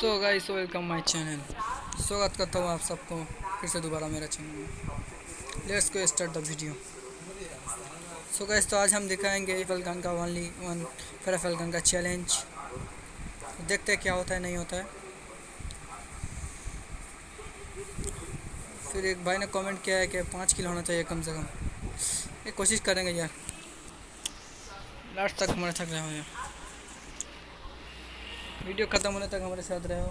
So guys welcome my channel स्वागत करता हूँ आप सबको, फिर से दोबारा मेरा चैनल में। Let's go start the video so guys तो आज हम दिखाएँगे फलगन का ओनली वन फिर फलगन का चैलेंज देखते हैं क्या होता है, नहीं होता है। फिर एक भाई ने कमेंट किया है कि पाँच किलो होना चाहिए कम से कम। ये कोशिश करेंगे यार। लास्ट तक हमारे थक रहे हो यार वीडियो ख़त्म होने तक हमारे साथ रहो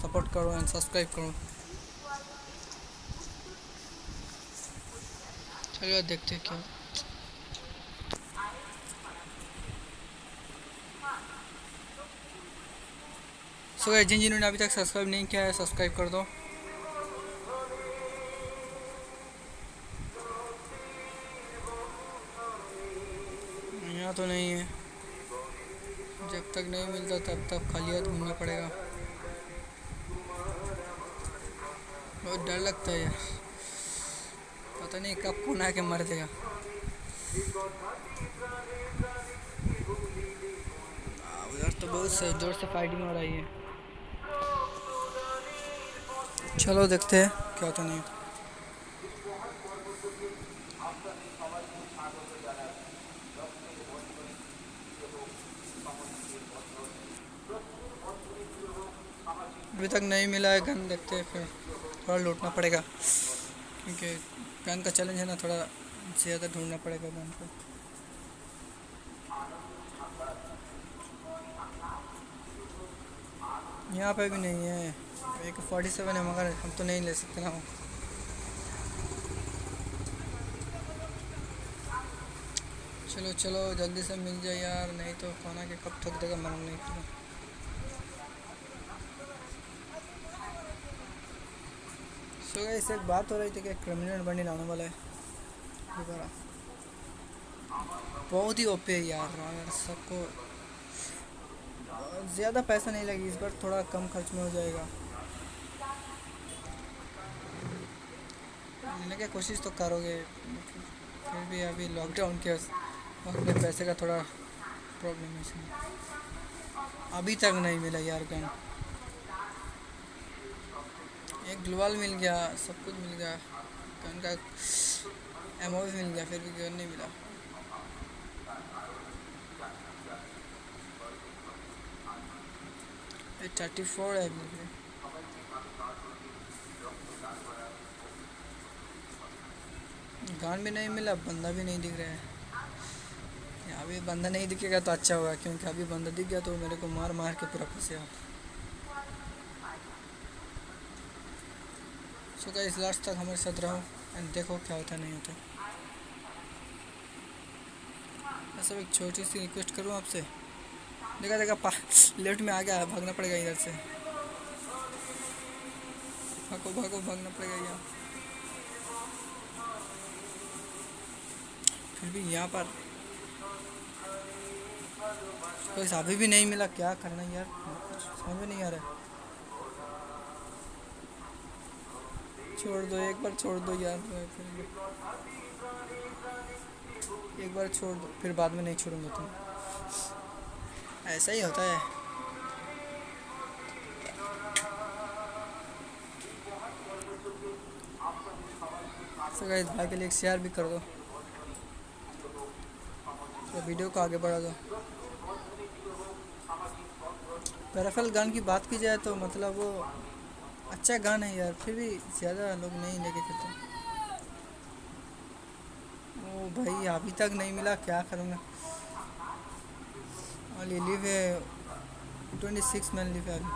सपोर्ट करो एंड सब्सक्राइब करो। चलो देखते हैं क्या। सो so, जिन जिन्होंने अभी तक सब्सक्राइब नहीं किया है सब्सक्राइब कर दो। यहाँ तो नहीं है। तक नहीं मिलता, तब तक खाली हाथ घूमना पड़ेगा। बहुत डर लगता है यार। पता नहीं कब कौन आके मर देगा उधर तो बहुत से ज़ोर से फाइटिंग हो रही है। चलो देखते हैं, क्या होता नहीं अभी तक नहीं मिला है गन, देखते हैं फिर। थोड़ा लूटना पड़ेगा। क्योंकि गन का चैलेंज है ना, थोड़ा ज़्यादा ढूंढना पड़ेगा गन को। यहाँ पे भी नहीं है। एक फोर्टी सेवन है, मगर हम तो नहीं ले सकते ना चलो चलो, जल्दी से मिल जाए यार, नहीं तो खाना के कब थक देगा मालूम नहीं पड़ा गाइस एक बात हो रही थी कि क्रिमिनल बंडी लाने वाला है। दोबारा। बहुत ही ओपे यार अगर सबको ज़्यादा पैसा नहीं लगी इस बार थोड़ा कम खर्च में हो जाएगा। की कोशिश तो करोगे, फिर भी अभी लॉकडाउन के वक्त पैसे का थोड़ा प्रॉब्लम है इसमें। अभी तक नहीं मिला यार गन एक ग्लोबल मिल गया, सब कुछ मिल गया। गन का एमओ भी मिल गया, फिर भी गन नहीं मिला। थर्टी फोर है मिल गान भी नहीं मिला, बंदा भी नहीं दिख रहा है। अभी बंदा नहीं दिखेगा तो अच्छा होगा, क्योंकि अभी बंदा दिख गया तो मेरे को मार मार के पूरा फंसेगा सो so इस लास्ट तक हमारे साथ रहो एंड देखो क्या होता नहीं होता मैं सब एक छोटी सी रिक्वेस्ट करूँ आपसे। देखा देखा लेफ़्ट में आ गया, भागना पड़ेगा इधर से। भागो भागो, भागना पड़ेगा यहाँ। फिर भी यहाँ पर। कोई अभी भी नहीं मिला, क्या करना यार? समझ में नहीं आ रहा छोड़ दो, एक बार छोड़ दो यार। फिर एक बार छोड़ दो, फिर बाद में नहीं छोड़ूँगा तुम ऐसा ही होता है। तो गाइस भाई के लिए एक शेयर भी कर दो। तो वीडियो को आगे बढ़ा दो। पैराफल गन की बात की जाए तो मतलब वो अच्छा गान है यार, फिर भी ज़्यादा लोग नहीं लेके चलते। ओ भाई, अभी तक नहीं मिला, क्या करूँगा? और ये लिव है ट्वेंटी सिक्स मैन लिव है अभी।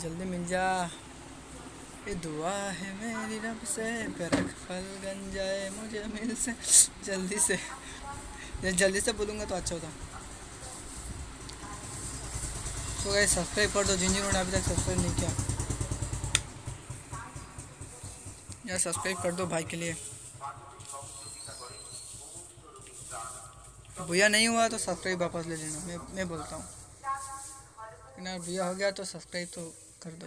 जल्दी मिल जा। ये दुआ है मेरी रब से परख फल गन जाए, मुझे मिल से। जल्दी से जल्दी से बोलूँगा तो अच्छा होता। तो गाइस सब्सक्राइब कर दो जिन जिन्होंने अभी तक सब्सक्राइब नहीं किया। यार, सब्सक्राइब कर दो भाई के लिए। भैया नहीं हुआ तो सब्सक्राइब वापस ले लेना, मैं मैं बोलता हूँ। लेकिन भैया हो गया तो सब्सक्राइब तो कर दो।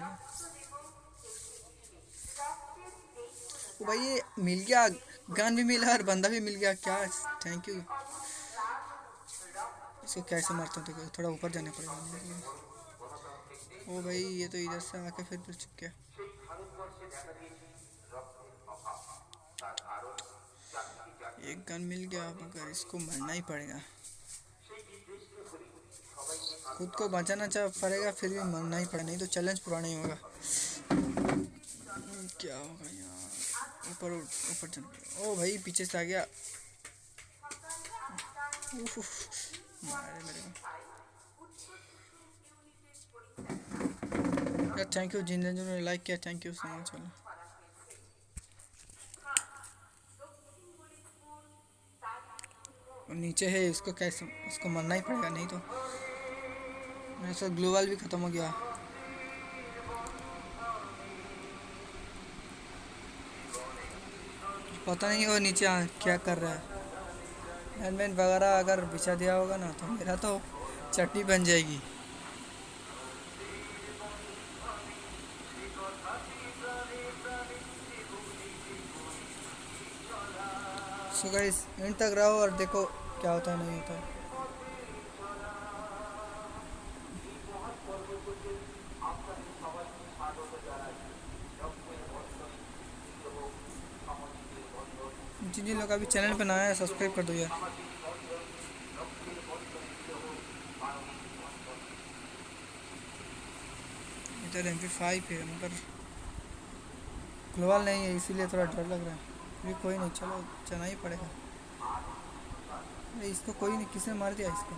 तो भाई, ये मिल गया, गन भी मिला और बंदा भी मिल गया, क्या थैंक यू इसको कैसे मारता हूँ थोड़ा ऊपर जाना पड़ेगा। ओ भाई, ये तो इधर से आके फिर फिर चुप गया। एक गन मिल गया मगर इसको मरना ही पड़ेगा। खुद को बचाना चाह पड़ेगा, फिर भी मरना ही पड़ेगा, नहीं तो चैलेंज पूरा नहीं होगा। क्या होगा यार? ऊपर ऊपर चल। ओ भाई, पीछे से आ गया। मारे मेरे को। यार थैंक यू जिन जिन ने लाइक किया थैंक यू सो मच वाला। नीचे है इसको कैसे उसको मरना ही पड़ेगा नहीं तो। मेरे साथ ग्लोबल भी ख़त्म हो गया। पता नहीं वो नीचे आ, क्या कर रहा है। हैंडमैन वगैरह अगर बिछा दिया होगा ना तो मेरा तो चटनी बन जाएगी। सो गाइस एंड तक रहो और देखो क्या होता है, नहीं होता है। जिन जिन लोग अभी चैनल पे नया है सब्सक्राइब कर दो यार। इधर एम पी फाइव है, मगर ग्लोबल नहीं है, इसीलिए थोड़ा डर लग रहा है। भी कोई नहीं, चलो, चलना ही पड़ेगा। अरे, इसको कोई नहीं, किसने मार दिया इसको?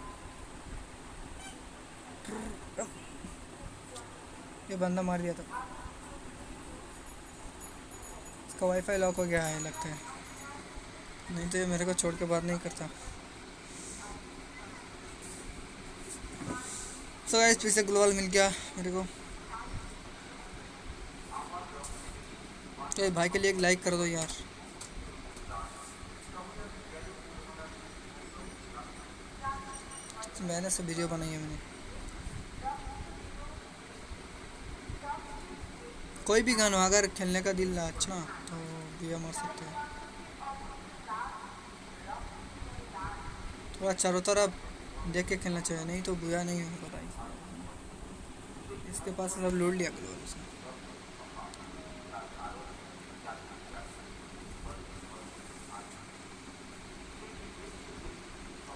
ये बंदा मार दिया था इसका वाईफाई लॉक हो गया है, लगता है। नहीं तो ये मेरे को छोड़ के बात नहीं करता। सो गाइस फिर से ग्लोबल मिल गया मेरे को। तो भाई के लिए एक लाइक कर दो यार। मैंने से वीडियो बनाई है मैंने। कोई भी गाना, अगर खेलने का दिल अच्छा तो बिया मार सकते हैं। थोड़ा चारों तरफ़ देख के खेलना चाहिए, नहीं तो बुरा नहीं होगा भाई। इसके पास सब लूट लिया करो। उसने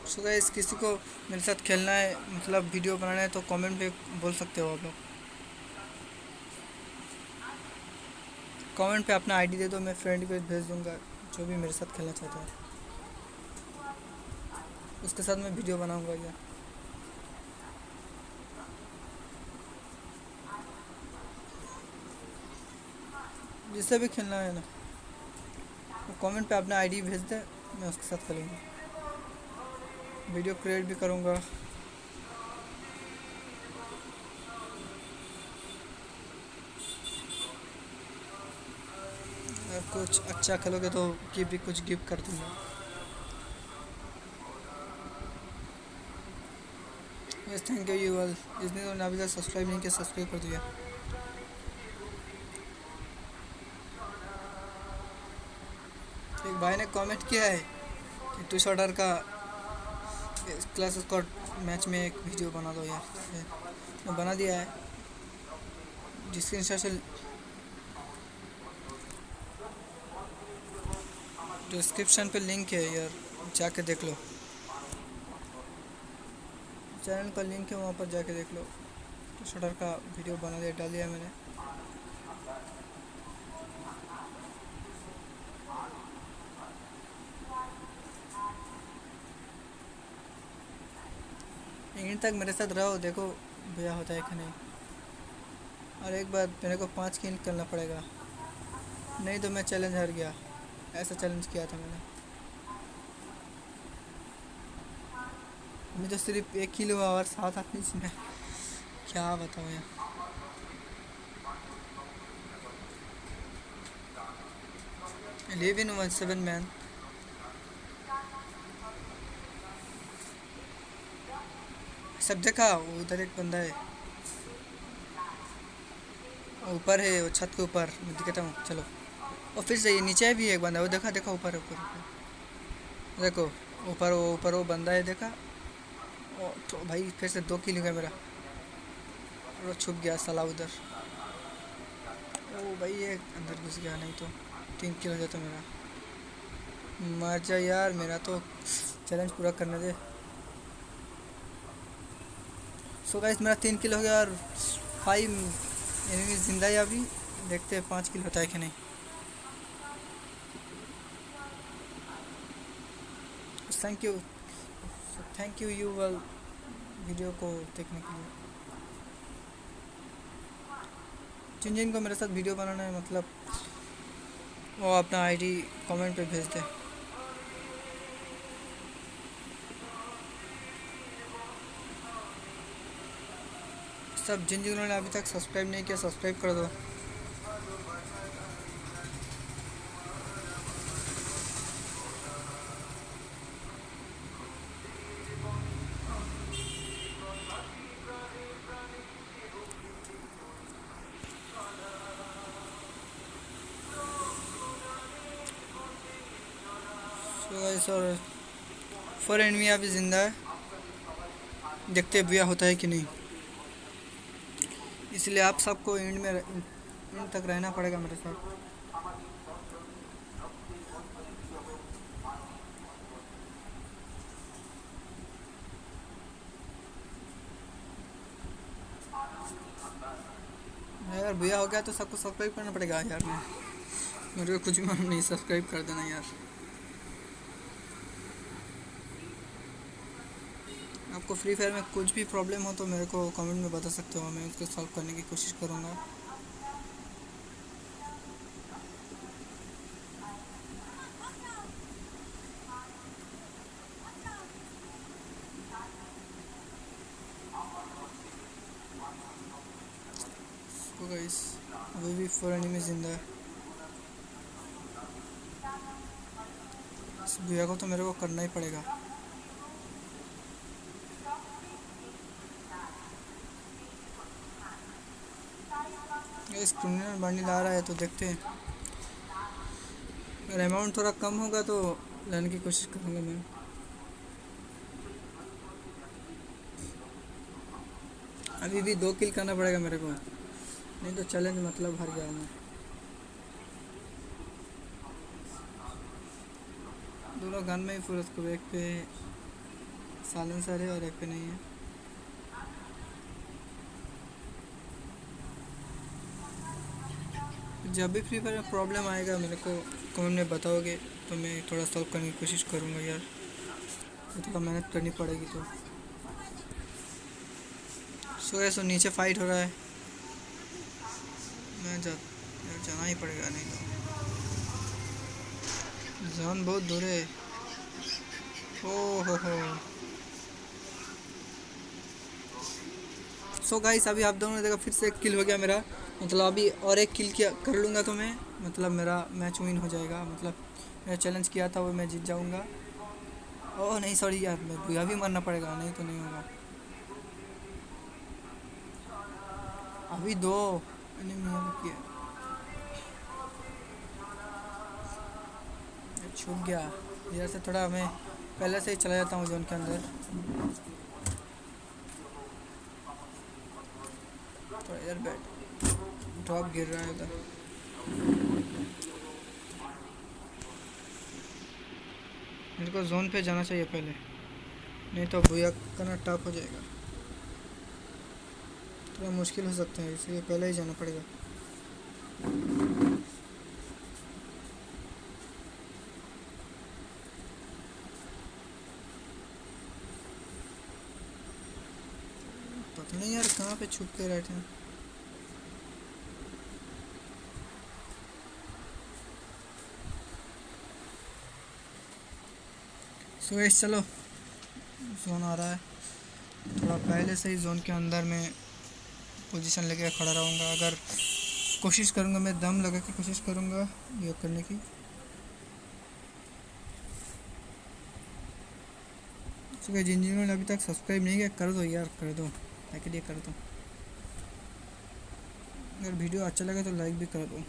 सो गाइस, किसी को मेरे साथ खेलना है मतलब वीडियो बनाना है तो कमेंट पे बोल सकते हो आप लोग। कमेंट पे अपना आईडी दे दो, मैं फ्रेंड पे भेज दूँगा, जो भी मेरे साथ खेलना चाहता है। उसके साथ मैं वीडियो बनाऊँगा यार जिससे भी खेलना है ना कमेंट पे अपना आईडी भेज दे, मैं उसके साथ खेलूँगा। वीडियो क्रिएट भी करूँगा। कुछ अच्छा खेलोगे तो गिफ्ट भी कुछ गिफ्ट कर दूँगा। Yes thank you you all जिसने तो अभी तक सब्सक्राइब नहीं किया सब्सक्राइब कर दिया। एक भाई ने कमेंट किया है कि टू शॉटर का क्लास स्कॉट मैच में एक वीडियो बना दो यार। मैं बना दिया है। जिसके से डिस्क्रिप्शन पे लिंक है यार। जाके देख लो। चैनल का लिंक है, वहाँ पर जाके देख लो। तो शटर का वीडियो बना दिया, डाल दिया मैंने। इन तक मेरे साथ रहो, देखो भैया होता है कि नहीं। और एक बार मेरे को पाँच किल करना पड़ेगा। नहीं तो मैं चैलेंज हार गया। ऐसा चैलेंज किया था मैंने। मैं तो सिर्फ़ एक किलो हुआ और सात आदमी इसमें क्या बताऊँ यार। Live in one seven man सब देखा, वो उधर एक बंदा है। ऊपर है, वो छत के ऊपर, मैं दिखाता हूँ, चलो। और फिर से नीचे भी एक बंदा है वो देखा देखा, ऊपर ऊपर देखो, ऊपर, वो ऊपर, वो बंदा है, देखा। ओ तो भाई, फिर से दो किलो गया मेरा। और छुप गया, साला उधर। ओ भाई, ये अंदर घुस गया, नहीं तो तीन किलो जाता मेरा। मर जा यार, मेरा तो चैलेंज पूरा करने दे। सो गाइस मेरा तीन किल हो गया और फाइव एनिमी ज़िंदा है अभी। देखते हैं पाँच किल होता है कि नहीं। Thank you thank you you well video को देखने के लिए। जिन जिन को मेरे साथ वीडियो बनाना है मतलब वो अपना आईडी कमेंट पे भेज दे। सब जिन जिन्होंने अभी तक सब्सक्राइब नहीं किया, सब्सक्राइब कर दो। और फोर एनमी अभी ज़िंदा है। देखते भैया होता है कि नहीं। इसलिए आप सबको एंड में एंड तक रहना पड़ेगा मेरे साथ। यार, भैया हो गया तो सबको सब्सक्राइब करना पड़ेगा यार। मेरे को कुछ भी नहीं सब्सक्राइब कर देना यार। आपको फ्री फायर में कुछ भी प्रॉब्लम हो तो मेरे को कमेंट में बता सकते हो। मैं उसको सॉल्व करने की कोशिश करूँगा। अभी भी फोर एनिमी ज़िंदा है। इस भैया को तो मेरे को करना ही पड़ेगा। इस क्रिमिनल बंडल आ रहा है तो देखते हैं। अगर अमाउंट थोड़ा कम होगा तो लेने की कोशिश करूँगा मैं। अभी भी दो किल करना पड़ेगा मेरे को। नहीं तो चैलेंज मतलब हार गया मैं। दोनों गन में ही फुल उसको एक पे साइलेंसर है और एक पे नहीं है। जब भी फ्री फायर में प्रॉब्लम आएगा, मेरे को कमेंट में बताओगे तो मैं थोड़ा सॉल्व करने की कोशिश करूँगा यार। थोड़ा मेहनत करनी पड़ेगी तो। सो है सो नीचे फाइट हो रहा है। मैं जा जाना ही पड़ेगा, नहीं तो। जान बहुत दूर है। ओ हो। हो सो गाइस अभी आप दोनों ने देखा, फिर से एक किल हो गया मेरा। मतलब अभी और एक किल किया, कर लूँगा तो मैं। मतलब मेरा मैच विन हो जाएगा। मतलब मेरा चैलेंज किया था वो मैं जीत जाऊँगा। ओह, नहीं सॉरी यार मैं बुआ भी मरना पड़ेगा, नहीं तो नहीं होगा। अभी दो छूट गया। इधर से थोड़ा मैं पहले से ही चला जाता हूँ जोन के अंदर। थोड़ा इधर बैठ। ड्रॉप गिर रहा है उधर मेरे को जोन पे जाना चाहिए पहले। नहीं तो भूया करना टफ हो जाएगा। थोड़ा तो मुश्किल हो सकता है, इसलिए पहले ही जाना पड़ेगा। पता नहीं यार कहाँ पे छुप के बैठे हैं। सुरेश चलो। जोन आ रहा है। थोड़ा पहले से ही जोन के अंदर में पोजीशन लेके खड़ा रहूँगा। अगर कोशिश करूँगा, मैं दम लगा के कोशिश करूँगा योग करने की। सुबह जिन जिन्होंने अभी तक सब्सक्राइब नहीं किया, कर दो यार, कर दो। लाइक लिए कर दो। अगर वीडियो अच्छा लगे तो लाइक भी कर दो।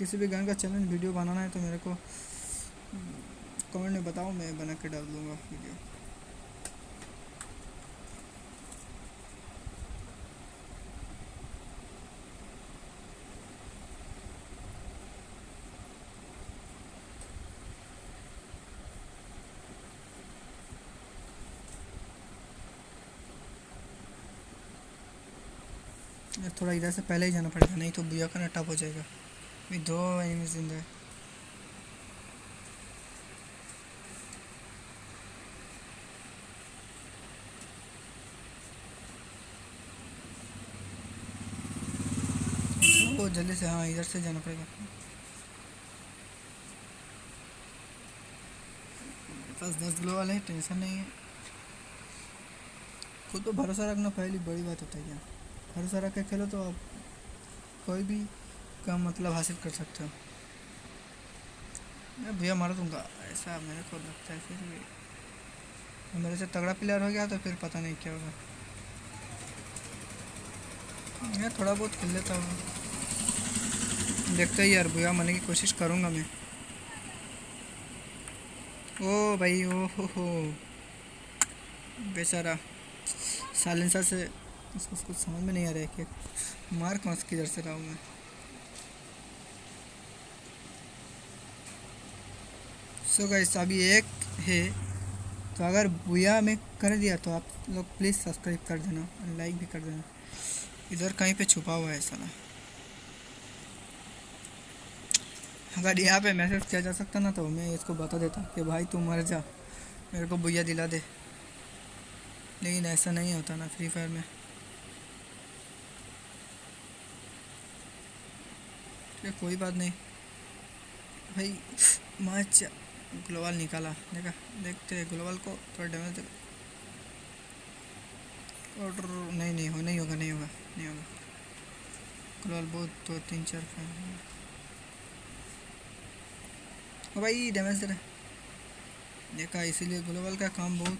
किसी भी गाने का चैलेंज वीडियो बनाना है तो मेरे को कमेंट में बताओ, मैं बना के डाल दूँगा वीडियो थोड़ा इधर से पहले ही जाना पड़ेगा, नहीं तो बुआ का ना हो जाएगा। अभी दो एनिमी ज़िंदा है वो जल्दी से हाँ इधर से जाना पड़ेगा पास दस ग्लो वाले हैं टेंशन नहीं है खुद तो भरोसा रखना पहली बड़ी बात होता है क्या? भरोसा रख के खेलो तो आप कोई भी काम मतलब हासिल कर सकते हो? मैं भैया, मार दूँगा ऐसा मेरे को लगता है फिर भी मेरे से तगड़ा प्लेयर हो गया तो फिर पता नहीं क्या होगा। मैं थोड़ा बहुत खेल लेता हूँ। देखते ही यार, भैया, मारने की कोशिश करूँगा मैं। ओ भाई, ओ हो हो। बेचारा साइलेंसर से उसको कुछ समझ में नहीं आ रहा है कि मार कौन किधर से रहा हूँ मैं। सो गाइस अभी एक है। तो अगर बुया में कर दिया तो आप लोग प्लीज़ सब्सक्राइब कर देना और लाइक भी कर देना। इधर कहीं पे छुपा हुआ है साला अगर यहाँ पे मैसेज किया जा सकता ना तो मैं इसको बता देता कि भाई तू मर जा, मेरे को बुया दिला दे। लेकिन ऐसा नहीं होता ना फ्री फायर में। कोई बात नहीं। भाई मैच ग्लोबल निकाला। देखा, देखते हैं ग्लोबल को, थोड़ा डैमेज और नहीं नहीं हो नहीं होगा नहीं होगा नहीं होगा। ग्लोबल बहुत, दो, तीन, चार ओ भाई डैमेज दे रहा देखा, इसीलिए ग्लोबल का काम बहुत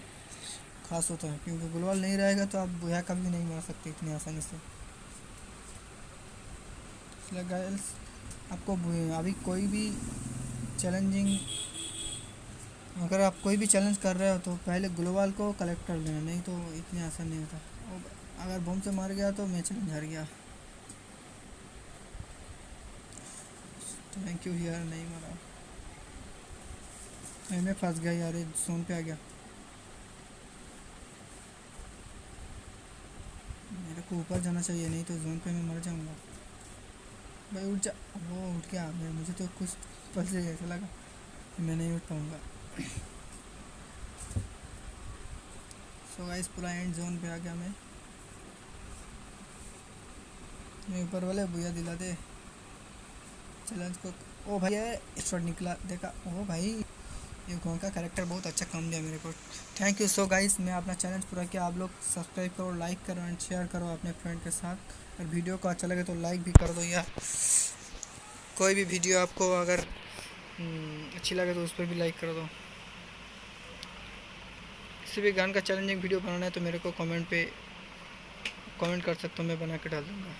खास होता है, क्योंकि ग्लोबल नहीं रहेगा तो आप बुया कभी नहीं मार सकते इतनी आसानी से। इसलिए गाइस आपको अभी कोई भी चैलेंजिंग अगर आप कोई भी चैलेंज कर रहे हो तो पहले ग्लोबल को कलेक्ट कर लेना, नहीं तो इतनी आसान नहीं होता। अगर बम से मार गया तो मैं चैलेंज हार गया। थैंक यू यार, नहीं मारा। मैं फंस गया यार जोन पे आ गया। मेरे को ऊपर जाना चाहिए, नहीं तो जोन पे मैं मर जाऊँगा। भाई उठ जा। वो उठ गया। मुझे तो कुछ पल से ऐसा लगा मैं नहीं उठ पाऊँगा। सो गाइस पूरा एंड जोन पे आ गया मैं। मैं ऊपर वाले भैया दिला दे। चैलेंज को ओ भाई शॉट निकला। देखा, ओ भाई, ये कौन का करेक्टर बहुत अच्छा काम दिया मेरे को। थैंक यू सो गाइस मैं अपना चैलेंज पूरा किया। आप लोग सब्सक्राइब करो लाइक करो एंड शेयर करो अपने फ्रेंड के साथ। और वीडियो को अच्छा लगे तो लाइक भी कर दो या कोई भी वीडियो आपको अगर अच्छी लगे तो उस पर भी लाइक कर दो किसी भी गान का चैलेंजिंग वीडियो बनाना है तो मेरे को कमेंट पे कमेंट कर सकते हो, मैं बना के डाल दूँगा।